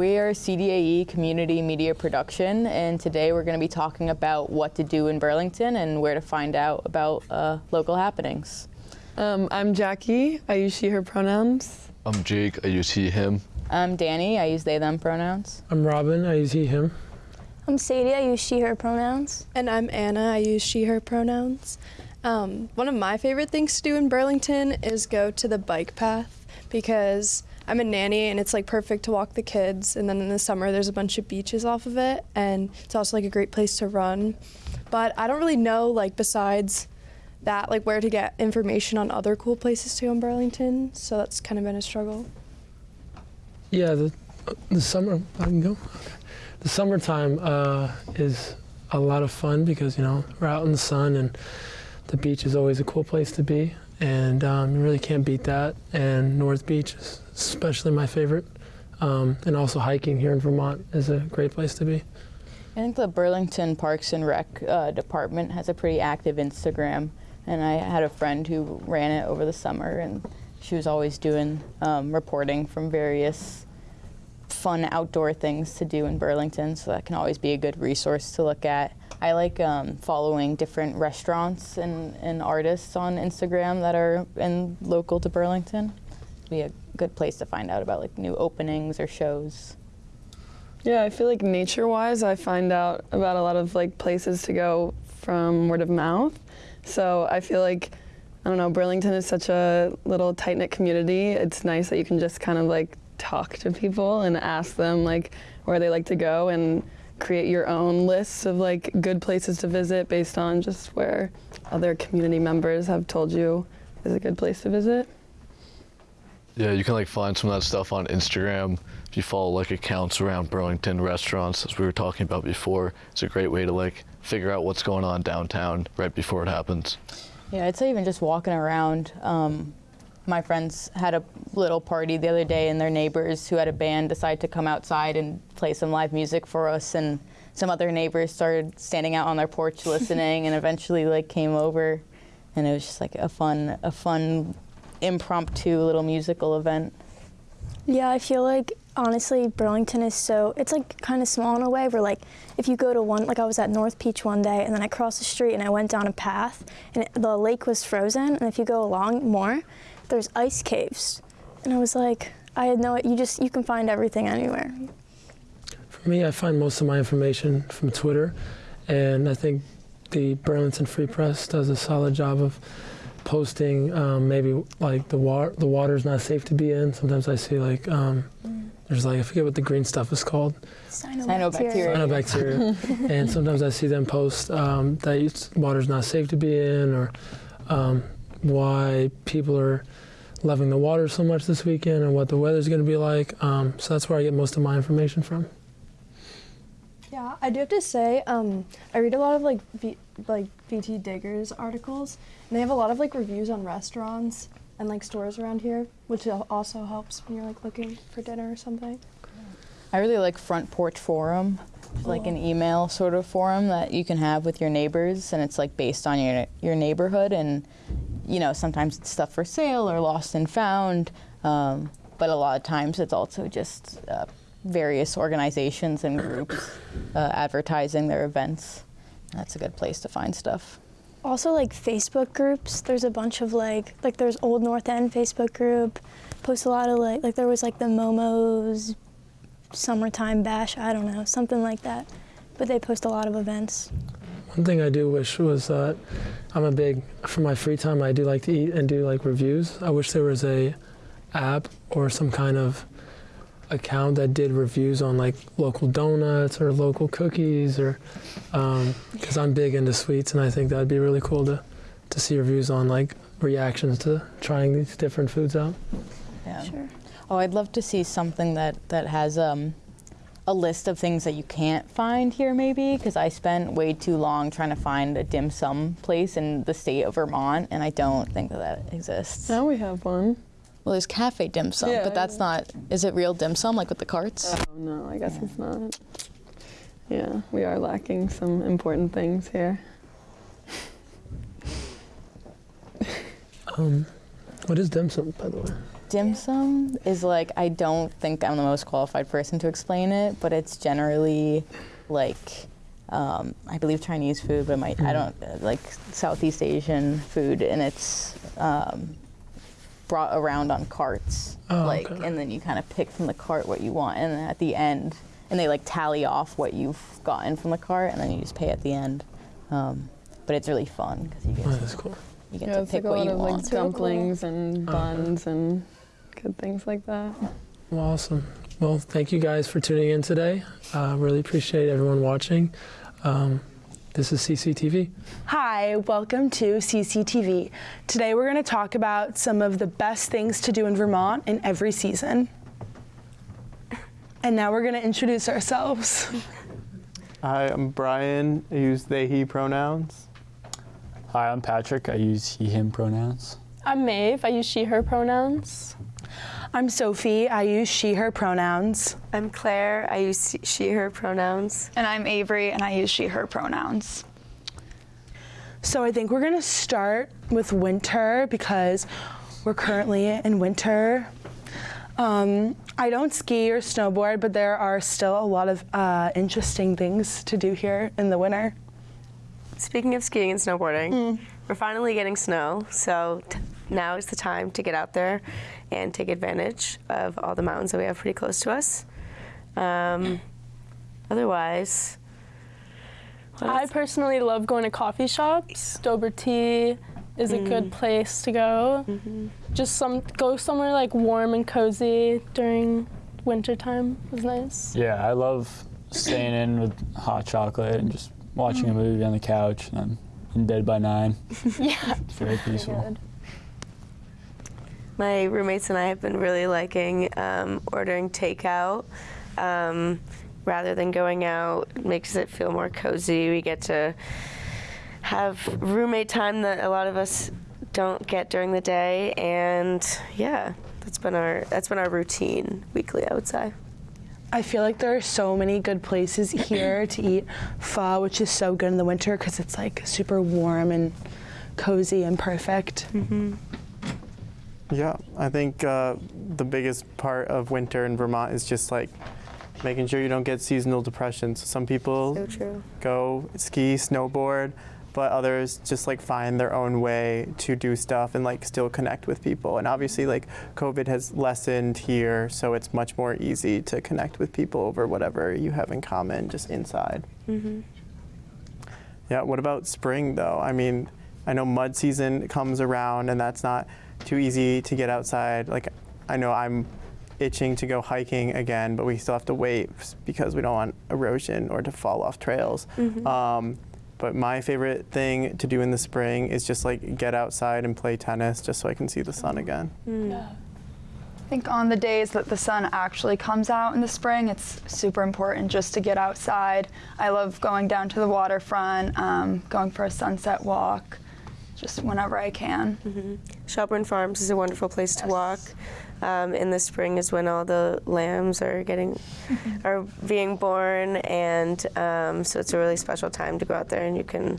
we are CDAE Community Media Production, and today we're going to be talking about what to do in Burlington and where to find out about uh, local happenings. Um, I'm Jackie. I use she, her pronouns. I'm Jake. I use he, him. I'm Danny. I use they, them pronouns. I'm Robin. I use he, him. I'm Sadie. I use she, her pronouns. And I'm Anna. I use she, her pronouns. Um, one of my favorite things to do in Burlington is go to the bike path because I'm a nanny and it's like perfect to walk the kids. And then in the summer, there's a bunch of beaches off of it, and it's also like a great place to run. But I don't really know, like, besides that, like, where to get information on other cool places to go in Burlington. So that's kind of been a struggle. Yeah, the, the summer, I can go? The summertime uh, is a lot of fun because, you know, we're out in the sun and the beach is always a cool place to be. And um, you really can't beat that. And North Beach is especially my favorite. Um, and also hiking here in Vermont is a great place to be. I think the Burlington Parks and Rec uh, department has a pretty active Instagram, and I had a friend who ran it over the summer, and she was always doing um, reporting from various fun outdoor things to do in Burlington, so that can always be a good resource to look at. I like um, following different restaurants and, and artists on Instagram that are in local to Burlington. Be a good place to find out about like new openings or shows. Yeah, I feel like nature-wise, I find out about a lot of like places to go from word of mouth. So I feel like I don't know, Burlington is such a little tight-knit community. It's nice that you can just kind of like talk to people and ask them like where they like to go and create your own lists of like good places to visit based on just where other community members have told you is a good place to visit. Yeah, you can like find some of that stuff on Instagram. If you follow like accounts around Burlington restaurants, as we were talking about before, it's a great way to like figure out what's going on downtown right before it happens. Yeah, I'd say even just walking around. Um, my friends had a little party the other day, and their neighbors who had a band decided to come outside and play some live music for us. And some other neighbors started standing out on their porch listening, and eventually like came over, and it was just like a fun, a fun, impromptu little musical event. Yeah, I feel like honestly Burlington is so it's like kind of small in a way where like if you go to one like I was at North Beach one day and then I crossed the street and I went down a path and it, the lake was frozen and if you go along more there's ice caves and I was like I had no you just you can find everything anywhere. For me, I find most of my information from Twitter, and I think the Burlington Free Press does a solid job of posting um, maybe like the water the water's not safe to be in. Sometimes I see like um, there's like I forget what the green stuff is called. Cyanobacteria. Cyanobacteria. and sometimes I see them post um, that it's- water's not safe to be in, or um, why people are loving the water so much this weekend, and what the weather's going to be like. Um, so that's where I get most of my information from. Yeah, I do have to say, um, I read a lot of like v- like VT Diggers articles, and they have a lot of like reviews on restaurants and like stores around here, which also helps when you're like looking for dinner or something. I really like Front Porch Forum, It's like an email sort of forum that you can have with your neighbors, and it's like based on your your neighborhood, and you know sometimes it's stuff for sale or lost and found, um, but a lot of times it's also just uh, various organizations and groups uh, advertising their events. That's a good place to find stuff. Also like Facebook groups. There's a bunch of like like there's Old North End Facebook group. Post a lot of like like there was like the Momo's summertime bash. I don't know something like that. But they post a lot of events. One thing I do wish was that I'm a big for my free time. I do like to eat and do like reviews. I wish there was a app or some kind of account that did reviews on like local donuts or local cookies or because I'm big into sweets and I think that'd be really cool to to see reviews on like reactions to trying these different foods out. Yeah. Sure. Oh, I'd love to see something that that has um, a list of things that you can't find here, maybe, because I spent way too long trying to find a dim sum place in the state of Vermont, and I don't think that that exists. Now we have one. Well, there's cafe dim sum, Yeah, but that's not. Is it real dim sum, like with the carts? Oh no, I guess it's not. Yeah, we are lacking some important things here. Um, what is dim sum, by the way? dim sum is like I don't think I'm the most qualified person to explain it, but it's generally like um, I believe Chinese food, but my, I don't uh, like Southeast Asian food, and it's um, brought around on carts, Oh, like, okay. and then you kind of pick from the cart what you want, and then at the end, and they like tally off what you've gotten from the cart, and then you just pay at the end. Um, but it's really fun because you get Oh, to, cool. you get Yeah, to it's pick like a what lot you of want. like dumplings and Oh. buns and good things like that. Well, awesome. Well, thank you guys for tuning in today. Uh, really appreciate everyone watching. Um, this is CCTV. Hi, welcome to CCTV. Today we're going to talk about some of the best things to do in Vermont in every season. And now we're going to introduce ourselves. Hi, I'm Brian. I use they, he pronouns. Hi, I'm Patrick. I use he, him pronouns. I'm Maeve. I use she, her pronouns. I'm Sophie. I use she, her pronouns. I'm Claire. I use she, her pronouns. And I'm Avery, and I use she, her pronouns. So I think we're going to start with winter because we're currently in winter. Um, I don't ski or snowboard, but there are still a lot of uh, interesting things to do here in the winter. Speaking of skiing and snowboarding, we're finally getting snow, so t- now is the time to get out there and take advantage of all the mountains that we have pretty close to us. Um, otherwise, what I personally love going to coffee shops. Dobrá Tea is a mm. good place to go. Mm-hmm. Just some go somewhere like warm and cozy during winter time is nice. Yeah, I love staying in with hot chocolate and just watching a mm. movie on the couch, and I'm in bed by nine. Yeah. It's very peaceful. Oh my roommates and I have been really liking um, ordering takeout um, rather than going out. It makes it feel more cozy. We get to have roommate time that a lot of us don't get during the day, and yeah, that's been our that's been our routine weekly. I would say. I feel like there are so many good places here to eat pho, which is so good in the winter because it's like super warm and cozy and perfect. Yeah, I think uh, the biggest part of winter in Vermont is just like making sure you don't get seasonal depression. So some people So true. go ski, snowboard, but others just like find their own way to do stuff and like still connect with people. And obviously, like COVID has lessened here, so it's much more easy to connect with people over whatever you have in common just inside. hmm Yeah, what about spring though? I mean, I know mud season comes around and that's not too easy to get outside. Like, I know I'm itching to go hiking again, but we still have to wait because we don't want erosion or to fall off trails. Um, but my favorite thing to do in the spring is just like get outside and play tennis just so I can see the sun again. I think on the days that the sun actually comes out in the spring, it's super important just to get outside. I love going down to the waterfront, um, going for a sunset walk, just whenever I can. hmm Shelburne Farms is a wonderful place to walk. Um, in the spring is when all the lambs are getting are being born, and um, so it's a really special time to go out there and you can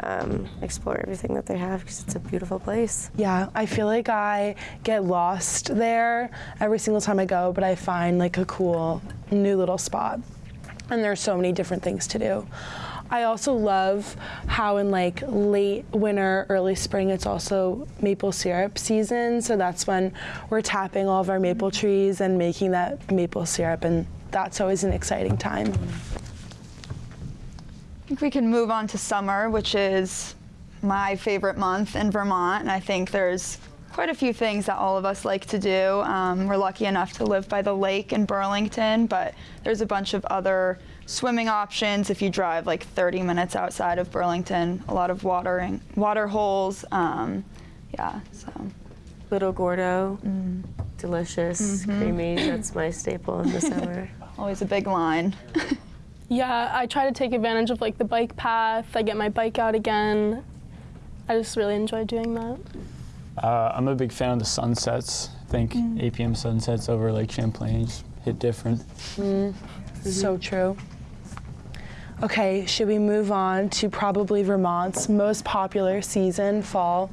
um, explore everything that they have because it's a beautiful place. Yeah, I feel like I get lost there every single time I go, but I find like a cool new little spot. And there's so many different things to do. I also love how in like late winter, early spring, it's also maple syrup season. So that's when we're tapping all of our maple trees and making that maple syrup, and that's always an exciting time. I think we can move on to summer, which is my favorite month in Vermont. And I think there's quite a few things that all of us like to do. Um, we're lucky enough to live by the lake in Burlington, but there's a bunch of other swimming options if you drive like 30 minutes outside of Burlington. A lot of watering, water holes. Um, yeah, so. Little Gordo, delicious, creamy. That's my staple in the summer. Always a big line. Yeah, I try to take advantage of like the bike path. I get my bike out again. I just really enjoy doing that. Uh, I'm a big fan of the sunsets. I think 8 p.m. sunsets over Lake Champlain just hit different. So true. Okay, should we move on to probably Vermont's most popular season, fall?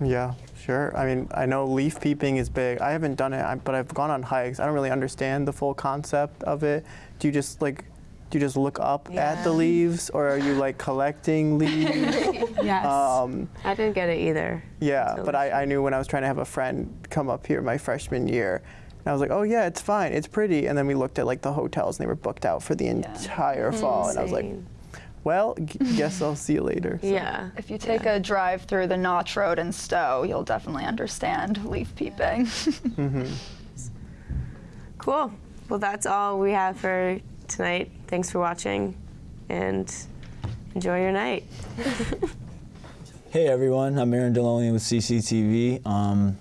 Yeah, Sure. I mean, I know leaf peeping is big. I haven't done it, but I've gone on hikes. I don't really understand the full concept of it. Do you just like, do you just look up at the leaves, or are you like collecting leaves? Yes. um, I didn't get it either. yeah, but I, I knew when I was trying to have a friend come up here my freshman year, and I was like, oh yeah, it's fine, it's pretty. And then we looked at like the hotels, and they were booked out for the entire fall, and I was like, well, g- guess I'll see you later. So- yeah. If you take a drive through the Notch Road in Stowe, you'll definitely understand leaf peeping. Mhm. Cool. Well, that's all we have for tonight. Thanks for watching and enjoy your night. Hey everyone, I'm Aaron Deloney with CCTV. Um,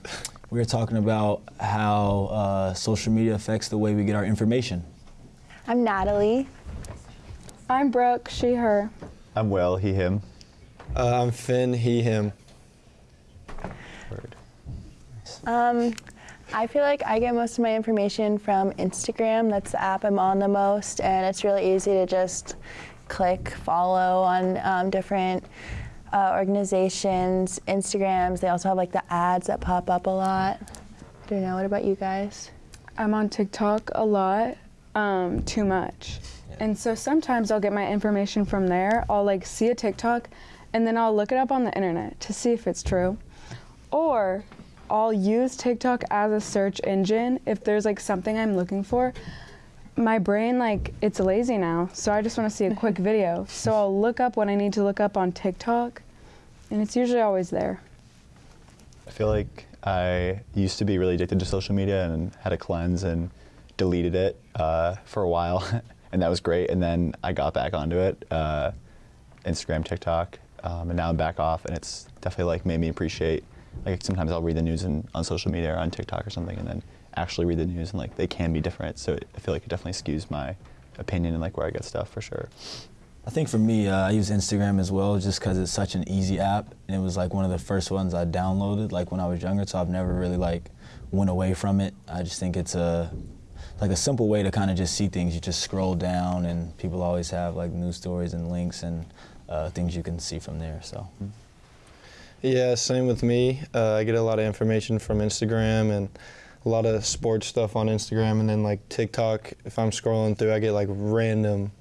we're talking about how uh, social media affects the way we get our information. I'm Natalie. I'm Brooke, she, her. I'm Will, he, him. Uh, I'm Finn, he, him. Word. Um, I feel like I get most of my information from Instagram. That's the app I'm on the most, and it's really easy to just click follow on um, different uh, organizations, Instagrams. They also have like the ads that pop up a lot. I don't know. What about you guys? I'm on TikTok a lot, um, too much. And so sometimes I'll get my information from there. I'll like see a TikTok and then I'll look it up on the internet to see if it's true. Or I'll use TikTok as a search engine if there's like something I'm looking for. My brain like it's lazy now, so I just want to see a quick video. So I'll look up what I need to look up on TikTok and it's usually always there. I feel like I used to be really addicted to social media and had a cleanse and deleted it uh, for a while, and that was great. And then I got back onto it, uh, Instagram, TikTok, um, and now I'm back off, and it's definitely like made me appreciate. Like sometimes I'll read the news in, on social media or on TikTok or something, and then actually read the news, and like they can be different. So I feel like it definitely skews my opinion and like where I get stuff for sure. I think for me, uh, I use Instagram as well just because it's such an easy app. And it was like one of the first ones I downloaded like when I was younger, so I've never really like went away from it. I just think it's a like a simple way to kind of just see things. You just scroll down and people always have like news stories and links and uh, things you can see from there. So. Yeah, same with me. Uh, I get a lot of information from Instagram and a lot of sports stuff on Instagram, and then like TikTok. If I'm scrolling through, I get like random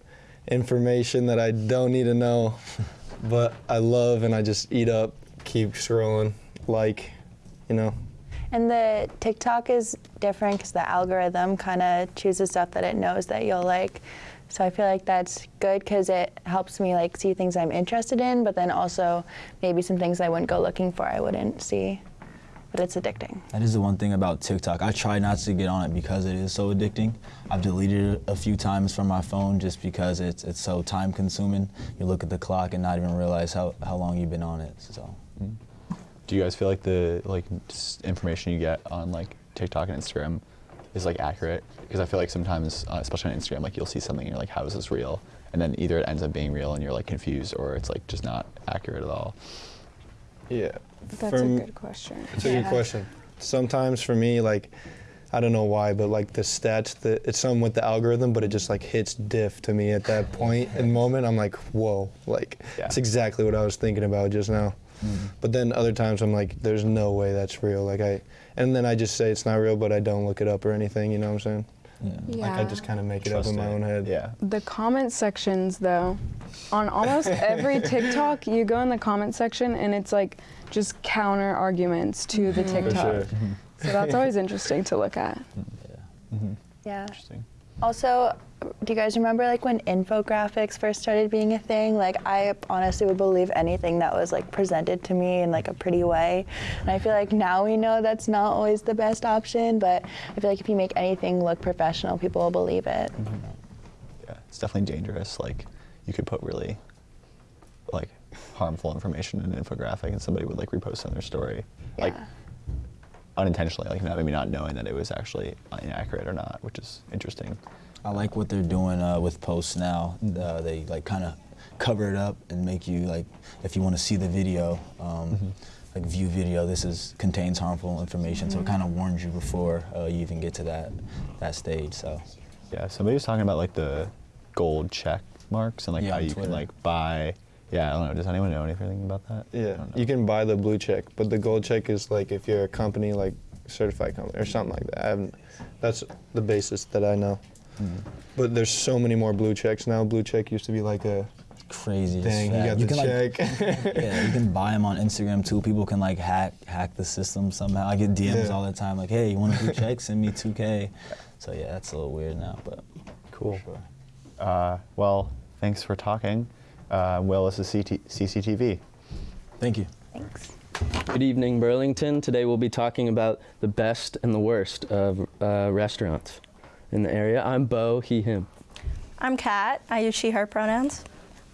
information that I don't need to know, but I love, and I just eat up, keep scrolling, like, you know. And the TikTok is different because the algorithm kind of chooses stuff that it knows that you'll like. So I feel like that's good because it helps me like see things I'm interested in, but then also maybe some things I wouldn't go looking for I wouldn't see. But it's addicting. That is the one thing about TikTok. I try not to get on it because it is so addicting. I've deleted it a few times from my phone just because it's it's so time consuming. You look at the clock and not even realize how, how long you've been on it. So Do you guys feel like the like information you get on like TikTok and Instagram is like accurate? Because I feel like sometimes, uh, especially on Instagram, like you'll see something and you're like, "How is this real?" And then either it ends up being real and you're like confused, or it's like just not accurate at all. Yeah. That's for a m- good question. It's a good question. Sometimes for me, like, I don't know why, but like the stats, the, it's something with the algorithm, but it just like hits diff to me at that point and moment. I'm like, whoa, like, Yeah. it's exactly what I was thinking about just now. Mm-hmm. But then other times I'm like, there's no way that's real. Like I, and then I just say it's not real, but I don't look it up or anything. You know what I'm saying? Yeah. Like I just kind of make it up in my own head. Yeah. The comment sections, though, on almost every TikTok, you go in the comment section and it's like just counter arguments to the For TikTok. sure. So that's always interesting to look at. Mm-hmm. Yeah. Interesting. Also, do you guys remember like when infographics first started being a thing? Like I honestly would believe anything that was like presented to me in like a pretty way. And I feel like now we know that's not always the best option, but I feel like if you make anything look professional, people will believe it. Mm-hmm. Yeah, it's definitely dangerous. Like you could put really like harmful information in an infographic, and somebody would like repost on their story, like Yeah. Unintentionally, like not, maybe not knowing that it was actually inaccurate or not, which is interesting. I like what they're doing uh, with posts now. Uh, they like kind of cover it up and make you like, if you want to see the video, um, like view video. This is contains harmful information, so it kind of warns you before uh, you even get to that that stage. So Yeah, somebody was talking about like the gold check marks and like Yeah, how you Twitter. can like buy Yeah, I don't know. Does anyone know anything about that? Yeah, you can buy the blue check, but the gold check is like if you're a company like certified company or something like that. I that's the basis that I know. Mm-hmm. But there's so many more blue checks now. Blue check used to be like a crazy. as thing. You got You the can, check. like, yeah, you can buy them on Instagram too. People can like hack hack the system somehow. I get DMs Yeah. all the time like, "Hey, you want a blue check? Send me 2K." So yeah, that's a little weird now, but Cool. Uh, well, thanks for talking. Uh, well, this is CT- CCTV. Thank you. Thanks. Good evening, Burlington. Today we'll be talking about the best and the worst of uh, restaurants in the area. I'm Bo, he, him. I'm Kat. I use she, her pronouns.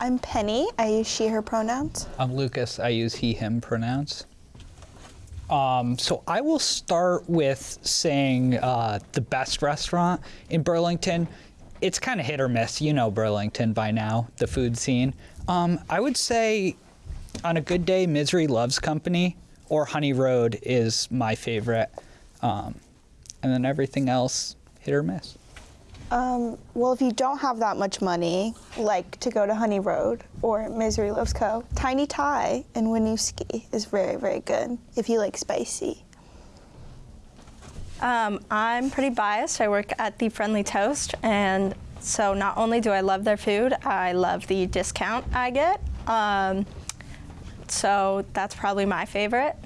I'm Penny. I use she, her pronouns. I'm Lucas. I use he, him pronouns. Um, so I will start with saying uh, the best restaurant in Burlington. It's kind of hit or miss. You know Burlington by now, the food scene. Um, I would say on a good day, Misery Loves Company or Honey Road is my favorite. Um, and then everything else, hit or miss. Um, well, if you don't have that much money, like to go to Honey Road or Misery Loves Co., Tiny Thai in Winooski is very, very good if you like spicy. Um, I'm pretty biased. I work at the Friendly Toast, and so not only do I love their food, I love the discount I get. Um, so that's probably my favorite.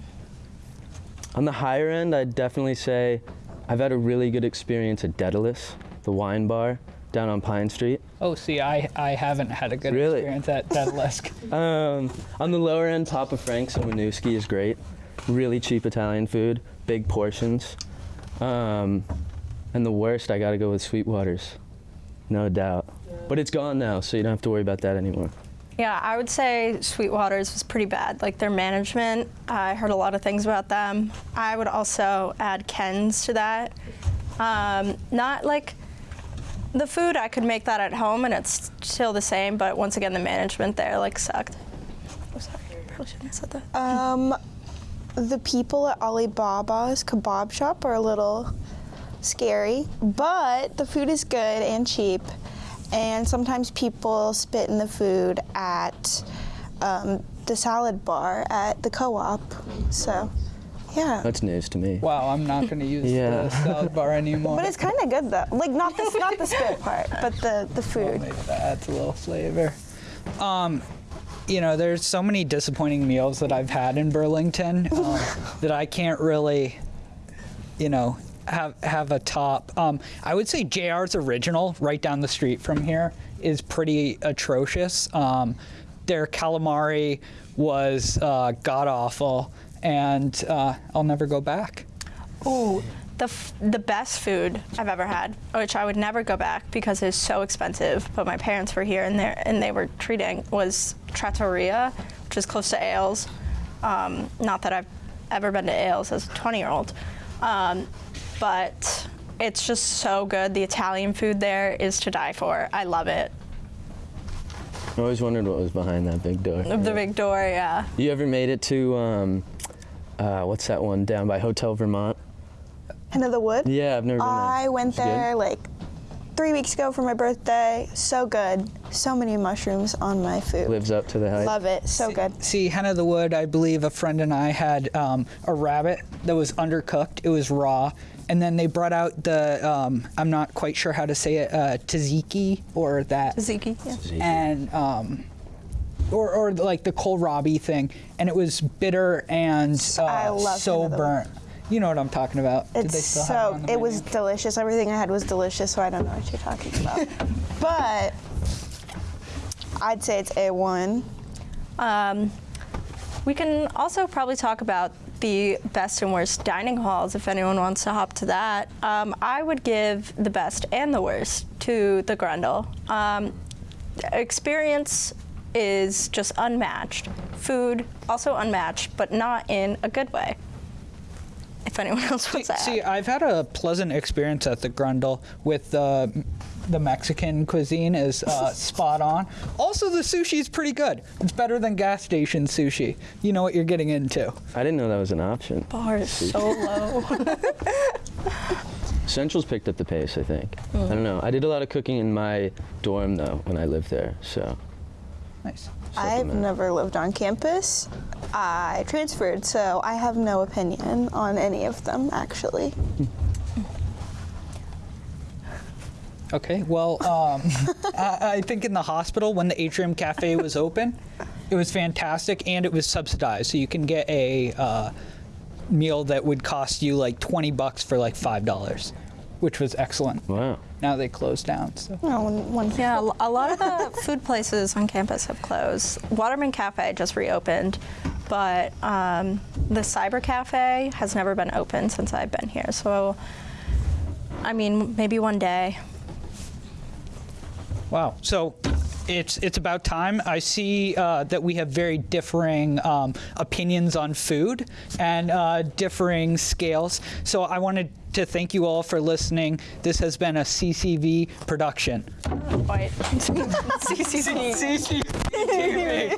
On the higher end, I'd definitely say I've had a really good experience at Dedalus, the wine bar down on Pine Street. Oh, see, I, I haven't had a good Really? experience at Dedalus. Um, on the lower end, Papa Frank's in Winooski is great. Really cheap Italian food, big portions. Um, and the worst, I gotta go with Sweetwater's, no doubt. But it's gone now, so you don't have to worry about that anymore. Yeah, I would say Sweetwater's was pretty bad. Like their management, I heard a lot of things about them. I would also add Ken's to that. Um, not like the food, I could make that at home and it's still the same, but once again, the management there like sucked. Oh, sorry, probably shouldn't have said that. Um, the people at Alibaba's kebab shop are a little scary, but the food is good and cheap. And sometimes people spit in the food at um, the salad bar at the co-op. So, yeah. That's news to me. Wow, I'm not going to use Yeah. the salad bar anymore. But it's kind of good though. Like not the not the spit part, but the the food. That's a little flavor. Um, you know, there's so many disappointing meals that I've had in Burlington um, that I can't really, you know, have have a top. Um, I would say JR's original, right down the street from here, is pretty atrocious. Um, their calamari was uh, god awful, and uh, I'll never go back. Ooh, the, f- the best food I've ever had, which I would never go back because it's so expensive. But my parents were here and they and they were treating was Trattoria, which is close to Ailes. Um, not that I've ever been to Ailes as a 20 year old, um, but it's just so good. The Italian food there is to die for. I love it. I always wondered what was behind that big door. The big door, yeah. You ever made it to, um, uh, what's that one down by Hotel Vermont? Hen of the Wood. Yeah, I've never been there. I went It's good? there like three weeks ago for my birthday. So good. So many mushrooms on my food. Lives up to the hype. Love it. So good. See, Hen of the Wood, I believe a friend and I had um, a rabbit that was undercooked. It was raw. And then they brought out the, um, I'm not quite sure how to say it, uh, tzatziki or that. Tzatziki, yeah. And, um, or, or like the kohlrabi thing. And it was bitter and uh, I love so Hen Wood. burnt. You know what I'm talking about. Did they It's still have so on the it was delicious. Everything I had was delicious, so I don't know what you're talking about. but I'd say it's A1. Um, we can also probably talk about the best and worst dining halls if anyone wants to hop to that. Um, I would give the best and the worst to the Grundle. Um, experience is just unmatched. Food also unmatched, but not in a good way. If anyone else wants to add. See, I've had a pleasant experience at the Grundle with uh, the Mexican cuisine is uh, spot on. Also, the sushi is pretty good. It's better than gas station sushi. You know what you're getting into. I didn't know that was an option. Bar is so low. Central's picked up the pace, I think. Mm. I don't know. I did a lot of cooking in my dorm though when I lived there, so. Nice. I've never lived on campus. I transferred, so I have no opinion on any of them actually. Okay, well, um, I, I think in the hospital when the Atrium Cafe was open, it was fantastic and it was subsidized. So you can get a uh, meal that would cost you like 20 bucks for like $5, which was excellent. Wow. Now they closed down. So. Yeah, a lo- a lot of the food places on campus have closed. Waterman Cafe just reopened, but um, the Cyber Cafe has never been open since I've been here. So, I mean, maybe one day. Wow. So it's it's about time. I see uh, that we have very differing um, opinions on food and uh, differing scales. So I wanted to thank you all for listening. This has been a CCV production. Quite. CCTV. CCTV.